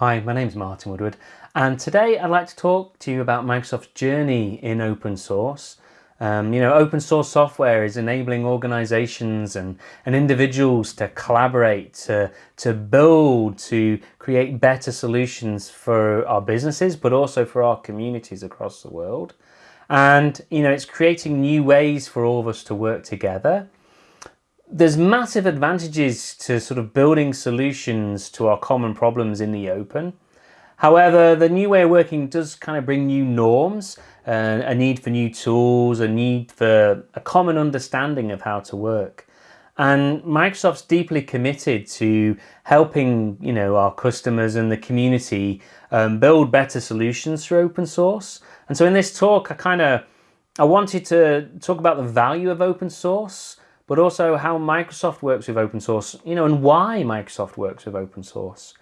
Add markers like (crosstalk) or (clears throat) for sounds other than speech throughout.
Hi, my name is Martin Woodward and today I'd like to talk to you about Microsoft's journey in open source. Um, you know, open source software is enabling organizations and, and individuals to collaborate, to, to build, to create better solutions for our businesses, but also for our communities across the world. And, you know, it's creating new ways for all of us to work together there's massive advantages to sort of building solutions to our common problems in the open. However, the new way of working does kind of bring new norms, uh, a need for new tools, a need for a common understanding of how to work. And Microsoft's deeply committed to helping you know, our customers and the community um, build better solutions through open source. And so in this talk, I kind of I wanted to talk about the value of open source, but also how Microsoft works with open source, you know, and why Microsoft works with open source.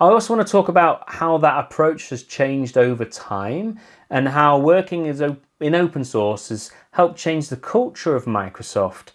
I also want to talk about how that approach has changed over time and how working in open source has helped change the culture of Microsoft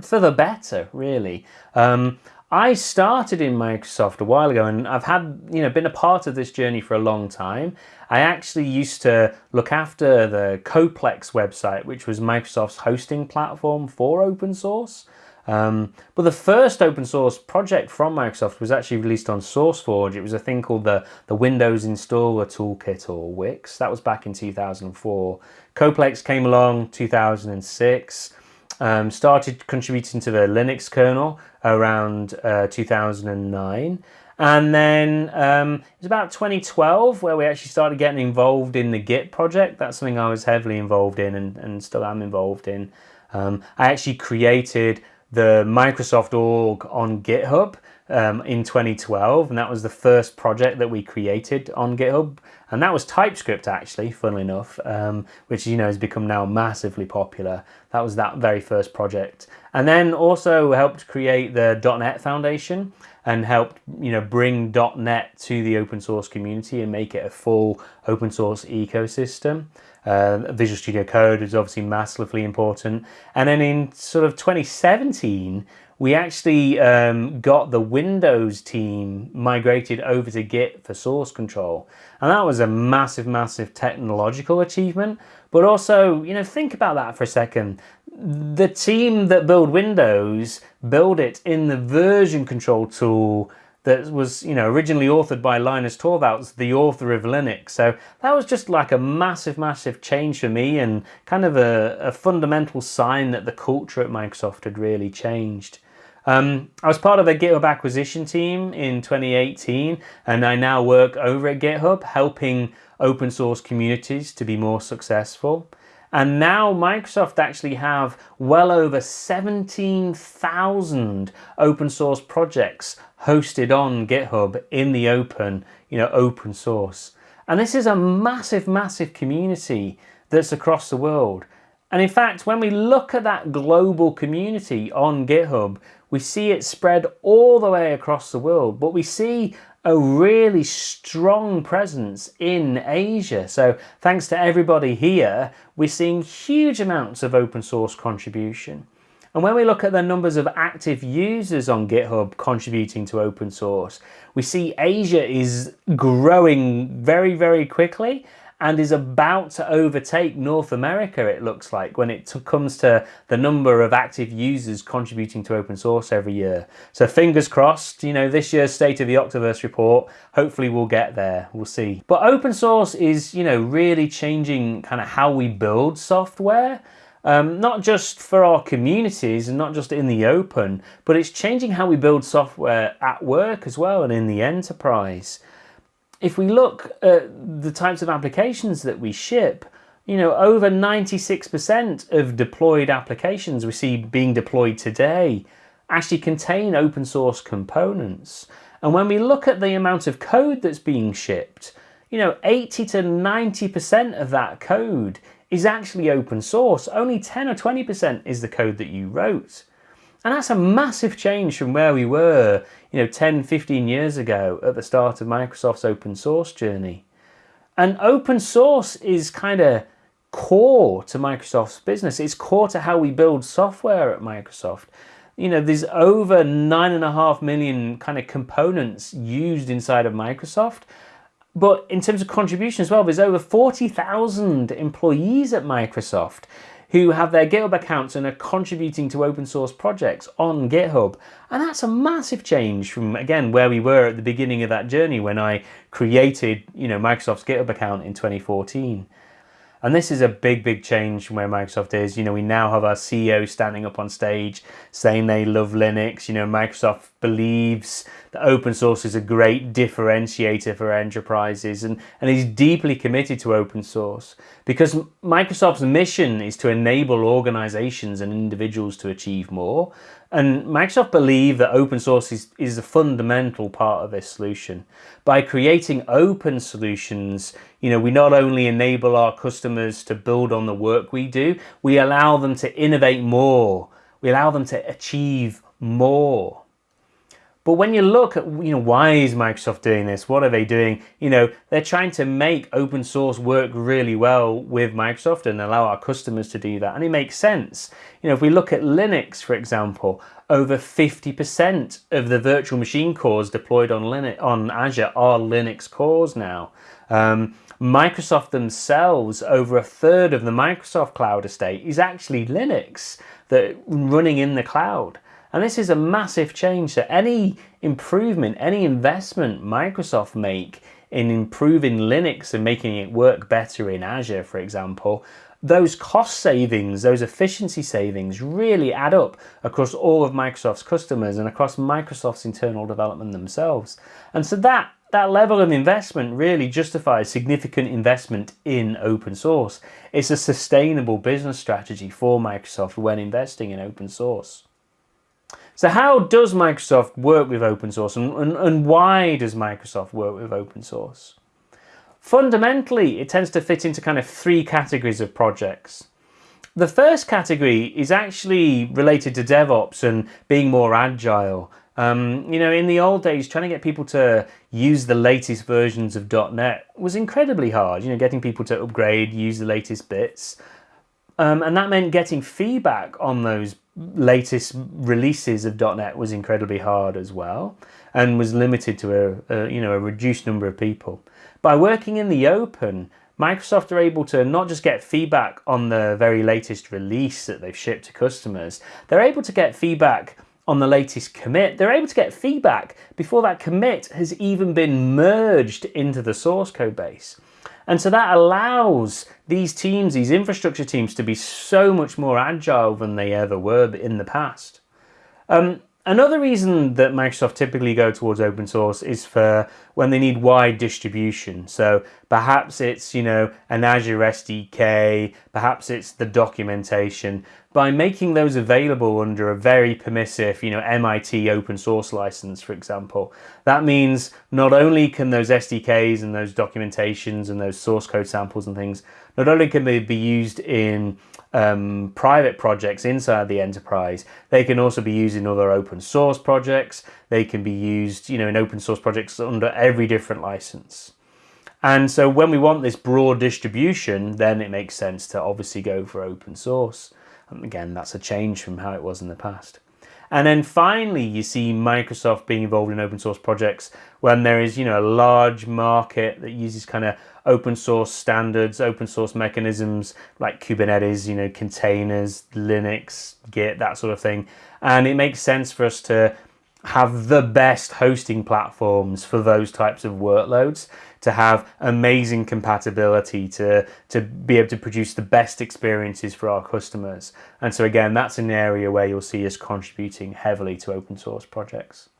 for the better, really. Um, I started in Microsoft a while ago and I've had, you know, been a part of this journey for a long time. I actually used to look after the CodePlex website, which was Microsoft's hosting platform for open source. Um, but the first open source project from Microsoft was actually released on SourceForge. It was a thing called the, the Windows Installer Toolkit or Wix. That was back in 2004. CodePlex came along 2006 um, started contributing to the Linux kernel around uh, 2009 and then um, it was about 2012 where we actually started getting involved in the Git project. That's something I was heavily involved in and, and still am involved in. Um, I actually created the Microsoft org on GitHub um, in 2012 and that was the first project that we created on GitHub. And that was TypeScript actually funnily enough um, which you know has become now massively popular. That was that very first project. And then also helped create the .NET Foundation and helped you know bring .NET to the open source community and make it a full open source ecosystem. Uh, Visual Studio Code is obviously massively important. And then in sort of 2017 we actually um, got the Windows team migrated over to Git for source control. And that was a massive, massive technological achievement. But also, you know, think about that for a second. The team that build Windows build it in the version control tool that was, you know, originally authored by Linus Torvalds, the author of Linux. So that was just like a massive, massive change for me and kind of a, a fundamental sign that the culture at Microsoft had really changed. Um, I was part of a GitHub acquisition team in 2018 and I now work over at GitHub helping open source communities to be more successful. And now Microsoft actually have well over 17,000 open source projects hosted on GitHub in the open, you know, open source. And this is a massive, massive community that's across the world. And in fact, when we look at that global community on GitHub, we see it spread all the way across the world, but we see a really strong presence in Asia. So thanks to everybody here, we're seeing huge amounts of open source contribution. And when we look at the numbers of active users on GitHub contributing to open source, we see Asia is growing very, very quickly and is about to overtake North America, it looks like, when it comes to the number of active users contributing to open source every year. So fingers crossed, you know, this year's State of the Octoverse report, hopefully we'll get there, we'll see. But open source is, you know, really changing kind of how we build software. Um, not just for our communities and not just in the open, but it's changing how we build software at work as well and in the enterprise if we look at the types of applications that we ship, you know, over 96% of deployed applications we see being deployed today actually contain open source components. And when we look at the amount of code that's being shipped, you know, 80 to 90% of that code is actually open source. Only 10 or 20% is the code that you wrote. And that's a massive change from where we were, you know, 10, 15 years ago at the start of Microsoft's open source journey. And open source is kind of core to Microsoft's business. It's core to how we build software at Microsoft. you know, there's over nine and a half million kind of components used inside of Microsoft. But in terms of contribution as well, there's over 40,000 employees at Microsoft who have their GitHub accounts and are contributing to open source projects on GitHub. And that's a massive change from, again, where we were at the beginning of that journey when I created, you know, Microsoft's GitHub account in 2014. And this is a big, big change from where Microsoft is. You know, we now have our CEO standing up on stage saying they love Linux. You know, Microsoft believes that open source is a great differentiator for enterprises and, and is deeply committed to open source because Microsoft's mission is to enable organizations and individuals to achieve more. And Microsoft believe that open source is, is a fundamental part of this solution. By creating open solutions, you know, we not only enable our customers to build on the work we do, we allow them to innovate more. We allow them to achieve more. But when you look at, you know, why is Microsoft doing this? What are they doing? You know, they're trying to make open source work really well with Microsoft and allow our customers to do that. And it makes sense. You know, if we look at Linux, for example, over 50% of the virtual machine cores deployed on Linux on Azure are Linux cores now. Um, Microsoft themselves, over a third of the Microsoft cloud estate is actually Linux that running in the cloud. And this is a massive change. So any improvement, any investment Microsoft make in improving Linux and making it work better in Azure, for example, those cost savings, those efficiency savings really add up across all of Microsoft's customers and across Microsoft's internal development themselves. And so that that level of investment really justifies significant investment in open source. It's a sustainable business strategy for Microsoft when investing in open source. So how does Microsoft work with open source and, and, and why does Microsoft work with open source? Fundamentally, it tends to fit into kind of three categories of projects. The first category is actually related to DevOps and being more agile. Um, you know, in the old days, trying to get people to use the latest versions of .NET was incredibly hard. You know, getting people to upgrade, use the latest bits. Um, and that meant getting feedback on those latest releases of .NET was incredibly hard as well and was limited to a, a, you know a reduced number of people. By working in the open, Microsoft are able to not just get feedback on the very latest release that they've shipped to customers, they're able to get feedback on the latest commit. They're able to get feedback before that commit has even been merged into the source code base. And so that allows these teams, these infrastructure teams, to be so much more agile than they ever were in the past. Um, Another reason that Microsoft typically go towards open source is for when they need wide distribution. So perhaps it's, you know, an Azure SDK, perhaps it's the documentation. By making those available under a very permissive, you know, MIT open source license, for example, that means not only can those SDKs and those documentations and those source code samples and things, not only can they be used in um, private projects inside the enterprise. They can also be used in other open source projects. They can be used, you know, in open source projects under every different license. And so when we want this broad distribution, then it makes sense to obviously go for open source. And again, that's a change from how it was in the past. And then finally, you see Microsoft being involved in open source projects when there is, you know, a large market that uses kind of open source standards, open source mechanisms like Kubernetes, you know, containers, Linux, Git, that sort of thing. And it makes sense for us to have the best hosting platforms for those types of workloads to have amazing compatibility to to be able to produce the best experiences for our customers and so again that's an area where you'll see us contributing heavily to open source projects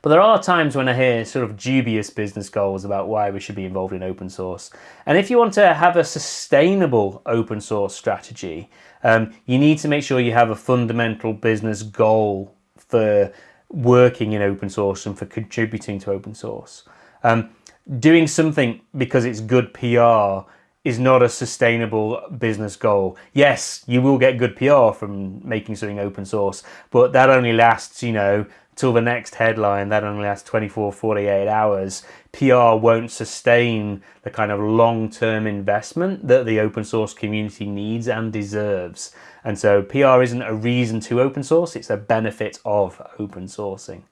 but there are times when I hear sort of dubious business goals about why we should be involved in open source. And if you want to have a sustainable open source strategy, um, you need to make sure you have a fundamental business goal for working in open source and for contributing to open source. Um, doing something because it's good PR is not a sustainable business goal. Yes, you will get good PR from making something open source, but that only lasts, you know, till the next headline that only lasts 24, 48 hours, PR won't sustain the kind of long-term investment that the open source community needs and deserves. And so PR isn't a reason to open source, it's a benefit of open sourcing.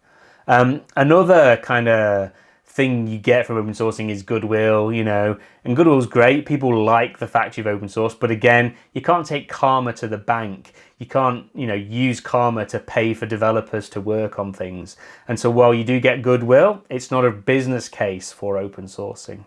Um, another kind of thing you get from open sourcing is goodwill, you know, and goodwill's great. People like the fact you've open source, but again, you can't take karma to the bank. You can't, you know, use karma to pay for developers to work on things. And so while you do get goodwill, it's not a business case for open sourcing.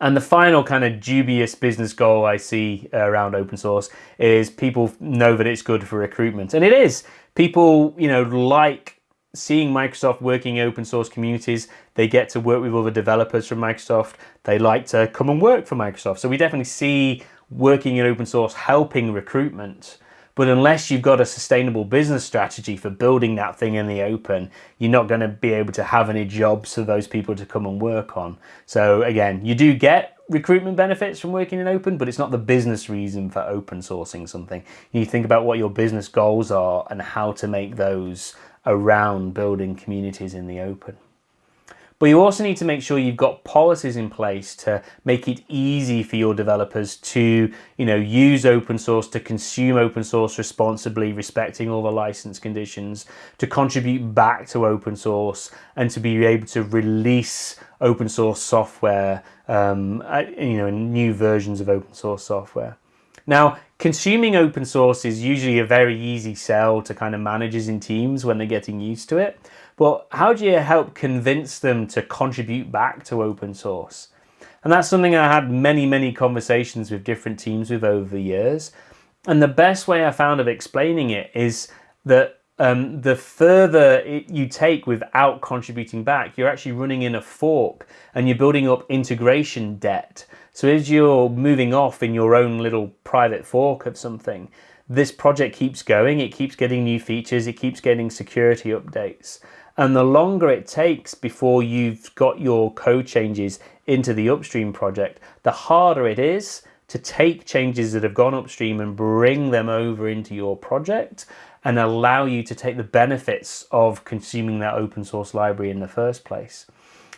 And the final kind of dubious business goal I see uh, around open source is people know that it's good for recruitment. And it is. People, you know, like seeing Microsoft working in open source communities, they get to work with other developers from Microsoft. They like to come and work for Microsoft. So we definitely see working in open source helping recruitment. But unless you've got a sustainable business strategy for building that thing in the open, you're not going to be able to have any jobs for those people to come and work on. So again, you do get recruitment benefits from working in open, but it's not the business reason for open sourcing something. You think about what your business goals are and how to make those around building communities in the open. But you also need to make sure you've got policies in place to make it easy for your developers to, you know, use open source, to consume open source responsibly, respecting all the license conditions, to contribute back to open source, and to be able to release open source software, um, you know, new versions of open source software. Now, consuming open source is usually a very easy sell to kind of managers in teams when they're getting used to it. But how do you help convince them to contribute back to open source? And that's something I had many, many conversations with different teams with over the years. And the best way I found of explaining it is that um, the further it, you take without contributing back, you're actually running in a fork and you're building up integration debt. So as you're moving off in your own little private fork of something, this project keeps going, it keeps getting new features, it keeps getting security updates. And the longer it takes before you've got your code changes into the upstream project, the harder it is to take changes that have gone upstream and bring them over into your project and allow you to take the benefits of consuming that open source library in the first place.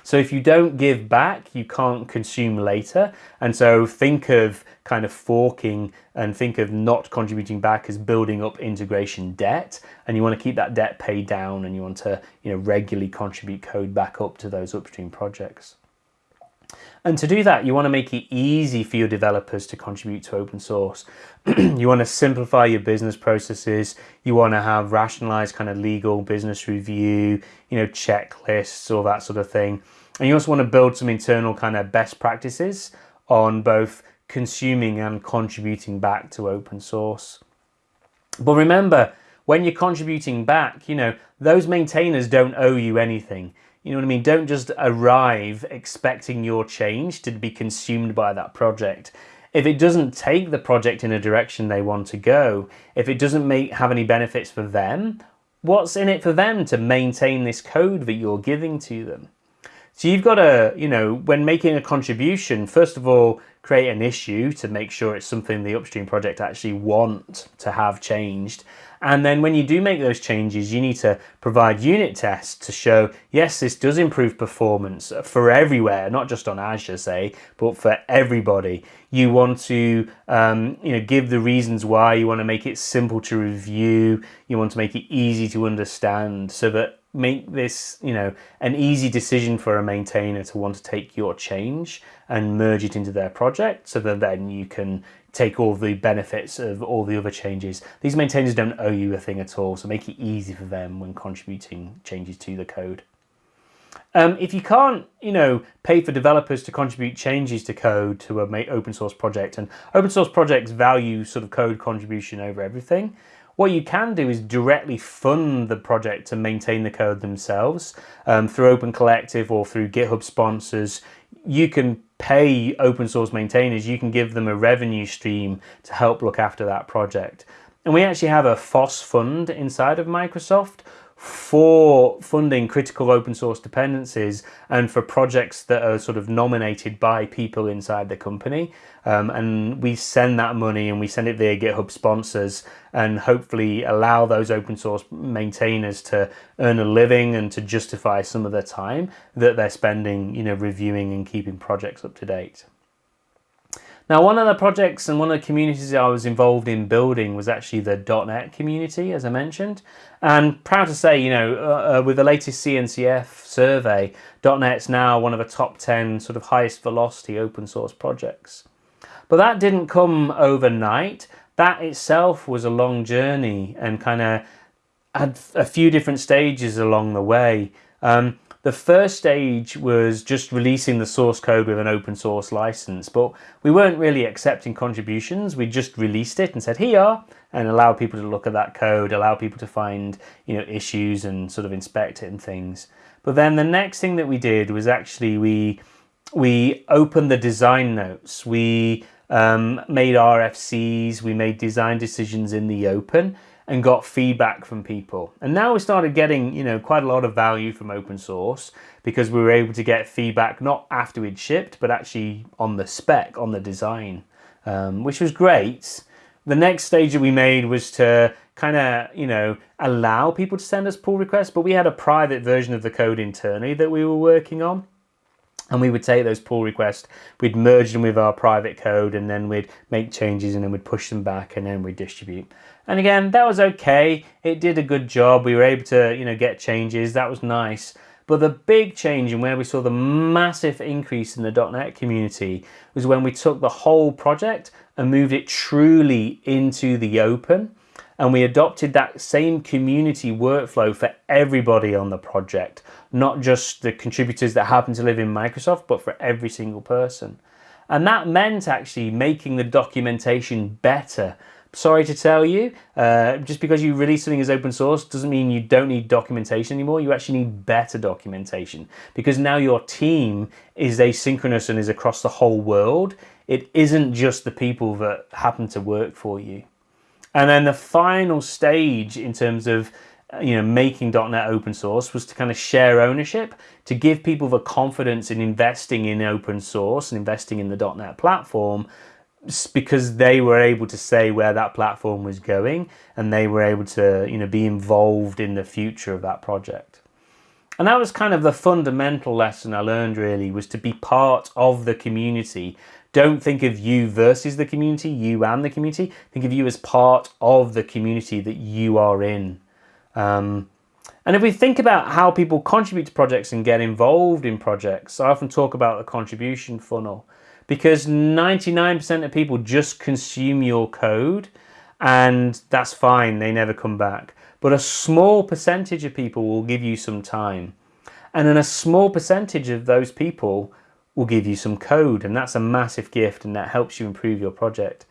So if you don't give back, you can't consume later. And so think of kind of forking and think of not contributing back as building up integration debt. And you want to keep that debt paid down and you want to you know, regularly contribute code back up to those upstream projects. And to do that, you want to make it easy for your developers to contribute to open source. (clears throat) you want to simplify your business processes. You want to have rationalized kind of legal business review, you know, checklists, all that sort of thing. And you also want to build some internal kind of best practices on both consuming and contributing back to open source. But remember, when you're contributing back, you know, those maintainers don't owe you anything. You know what I mean? Don't just arrive expecting your change to be consumed by that project. If it doesn't take the project in a direction they want to go, if it doesn't make have any benefits for them, what's in it for them to maintain this code that you're giving to them? So you've got to, you know, when making a contribution, first of all, create an issue to make sure it's something the upstream project actually want to have changed. And then when you do make those changes, you need to provide unit tests to show, yes, this does improve performance for everywhere, not just on Azure, say, but for everybody. You want to, um, you know, give the reasons why. You want to make it simple to review. You want to make it easy to understand so that make this, you know, an easy decision for a maintainer to want to take your change and merge it into their project so that then you can take all the benefits of all the other changes. These maintainers don't owe you a thing at all, so make it easy for them when contributing changes to the code. Um, if you can't, you know, pay for developers to contribute changes to code to a open source project, and open source projects value sort of code contribution over everything, what you can do is directly fund the project to maintain the code themselves um, through Open Collective or through GitHub sponsors. You can pay open source maintainers, you can give them a revenue stream to help look after that project. And we actually have a FOSS fund inside of Microsoft for funding critical open source dependencies and for projects that are sort of nominated by people inside the company. Um, and we send that money and we send it via GitHub sponsors and hopefully allow those open source maintainers to earn a living and to justify some of the time that they're spending, you know, reviewing and keeping projects up to date. Now, one of the projects and one of the communities I was involved in building was actually the .NET community, as I mentioned. And proud to say, you know, uh, uh, with the latest CNCF survey, .NET's now one of the top 10 sort of highest velocity open source projects. But that didn't come overnight. That itself was a long journey and kind of had a few different stages along the way. Um, the first stage was just releasing the source code with an open source license, but we weren't really accepting contributions. We just released it and said, here and allow people to look at that code, allow people to find, you know, issues and sort of inspect it and things. But then the next thing that we did was actually we, we opened the design notes. We um, made RFCs, we made design decisions in the open and got feedback from people. And now we started getting, you know, quite a lot of value from open source because we were able to get feedback not after we'd shipped, but actually on the spec, on the design, um, which was great. The next stage that we made was to kind of, you know, allow people to send us pull requests, but we had a private version of the code internally that we were working on and we would take those pull requests, we'd merge them with our private code and then we'd make changes and then we'd push them back and then we'd distribute. And again, that was okay. It did a good job. We were able to, you know, get changes. That was nice. But the big change and where we saw the massive increase in the .NET community was when we took the whole project and moved it truly into the open. And we adopted that same community workflow for everybody on the project, not just the contributors that happen to live in Microsoft, but for every single person. And that meant actually making the documentation better sorry to tell you, uh, just because you release something as open source doesn't mean you don't need documentation anymore. You actually need better documentation because now your team is asynchronous and is across the whole world. It isn't just the people that happen to work for you. And then the final stage in terms of you know, making .NET open source was to kind of share ownership, to give people the confidence in investing in open source and investing in the .NET platform because they were able to say where that platform was going and they were able to you know be involved in the future of that project. And that was kind of the fundamental lesson I learned really was to be part of the community. Don't think of you versus the community you and the community. Think of you as part of the community that you are in. Um, and if we think about how people contribute to projects and get involved in projects I often talk about the contribution funnel because 99% of people just consume your code and that's fine, they never come back. But a small percentage of people will give you some time. And then a small percentage of those people will give you some code and that's a massive gift and that helps you improve your project.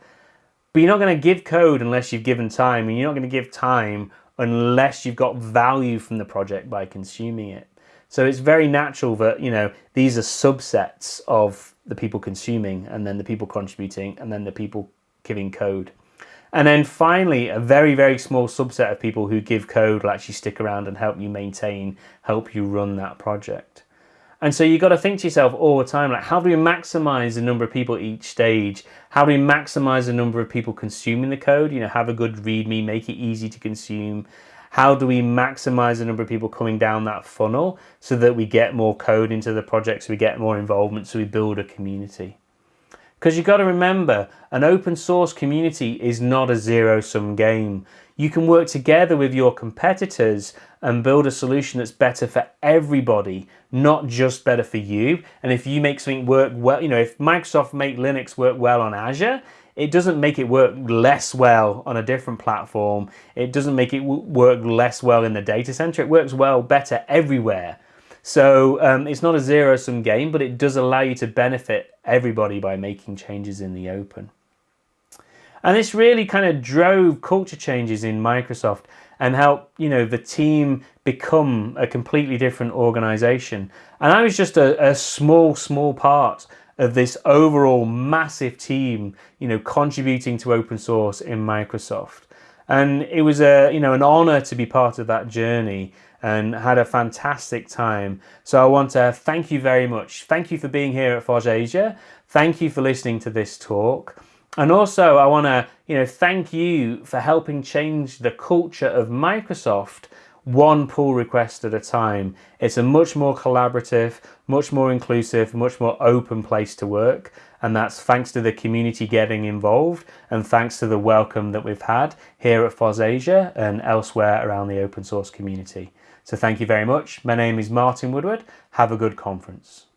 But you're not going to give code unless you've given time and you're not going to give time unless you've got value from the project by consuming it. So it's very natural that, you know, these are subsets of the people consuming and then the people contributing and then the people giving code. And then finally, a very, very small subset of people who give code will actually stick around and help you maintain, help you run that project. And so you've got to think to yourself all the time, like how do we maximize the number of people each stage? How do we maximize the number of people consuming the code? You know, have a good README, make it easy to consume, how do we maximize the number of people coming down that funnel so that we get more code into the project, so we get more involvement, so we build a community. Because you've got to remember, an open source community is not a zero-sum game. You can work together with your competitors and build a solution that's better for everybody, not just better for you. And if you make something work well, you know, if Microsoft make Linux work well on Azure, it doesn't make it work less well on a different platform. It doesn't make it work less well in the data center. It works well better everywhere. So um, it's not a zero-sum game, but it does allow you to benefit everybody by making changes in the open. And this really kind of drove culture changes in Microsoft and helped, you know, the team become a completely different organization. And I was just a, a small, small part of this overall massive team, you know, contributing to open source in Microsoft. and it was a you know an honor to be part of that journey and had a fantastic time. So I want to thank you very much. Thank you for being here at FOSS Asia. Thank you for listening to this talk. And also I want to, you know, thank you for helping change the culture of Microsoft one pull request at a time. It's a much more collaborative, much more inclusive, much more open place to work. And that's thanks to the community getting involved and thanks to the welcome that we've had here at FOSS Asia and elsewhere around the open source community. So thank you very much. My name is Martin Woodward. Have a good conference.